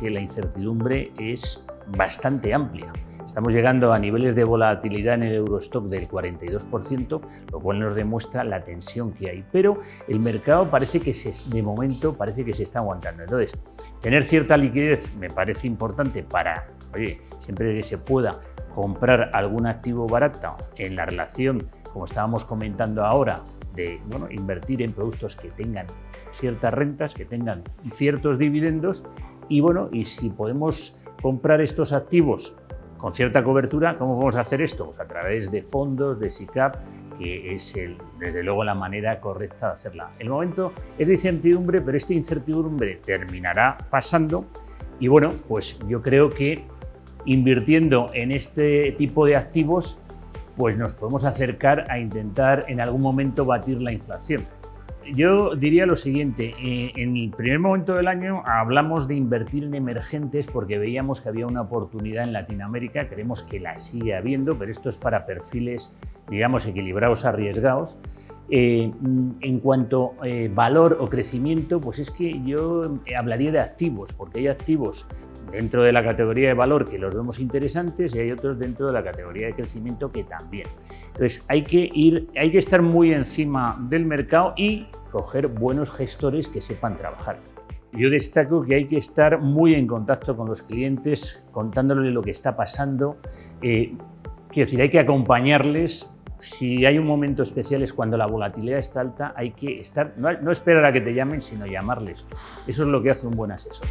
que la incertidumbre es bastante amplia. Estamos llegando a niveles de volatilidad en el Eurostock del 42%, lo cual nos demuestra la tensión que hay. Pero el mercado parece que se, de momento parece que se está aguantando. Entonces, tener cierta liquidez me parece importante para, oye, siempre que se pueda comprar algún activo barato en la relación, como estábamos comentando ahora, de bueno, invertir en productos que tengan ciertas rentas, que tengan ciertos dividendos y bueno, y si podemos comprar estos activos con cierta cobertura, ¿cómo vamos a hacer esto? Pues a través de fondos, de SICAP, que es desde luego la manera correcta de hacerla. El momento es de incertidumbre, pero esta incertidumbre terminará pasando y bueno, pues yo creo que invirtiendo en este tipo de activos pues nos podemos acercar a intentar en algún momento batir la inflación. Yo diría lo siguiente, eh, en el primer momento del año hablamos de invertir en emergentes porque veíamos que había una oportunidad en Latinoamérica, creemos que la sigue habiendo, pero esto es para perfiles, digamos, equilibrados, arriesgados. Eh, en cuanto a eh, valor o crecimiento, pues es que yo hablaría de activos, porque hay activos dentro de la categoría de valor que los vemos interesantes y hay otros dentro de la categoría de crecimiento que también. Entonces hay que, ir, hay que estar muy encima del mercado y coger buenos gestores que sepan trabajar. Yo destaco que hay que estar muy en contacto con los clientes, contándoles lo que está pasando. Eh, quiero decir, hay que acompañarles. Si hay un momento especial es cuando la volatilidad está alta, hay que estar, no, no esperar a que te llamen, sino llamarles. Eso es lo que hace un buen asesor.